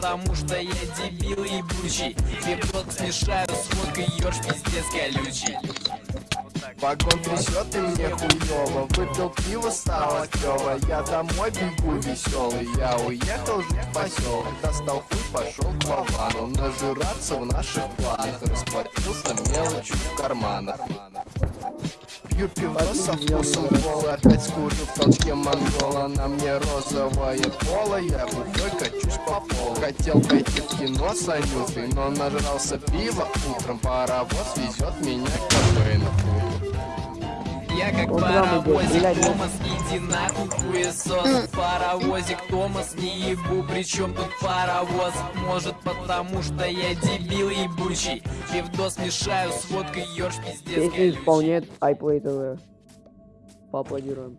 потому что я дебил ебучий. Пивот смешаю с водкой, ёж пиздец колючий. Вагон трясет и мне хуёво. Выпил пиво, стало клёво. Я домой бегу веселый Я уехал жить в поселок Достал хуй, пошел к Вовану. Нажираться в наших планах. Расплатился мелочью в карманах Пью пиво со вкусом кола Опять скурю в толчке монгола. На мне розовое поло Я бухой качусь по полу. Хотел пойти в кино с Анютой Но нажрался пива утром Паровоз везет меня к кафе на хуй Я как Вот паровозик. блядь. Томас, иди нахуй хуесос. Паровозик Томас, не ебу, причем тут паровоз? Может потому что я дебил ебучий Пивдос мешаю с водкой, ёж пиздец колючий исполняет iPlay TV. Поаплодируем.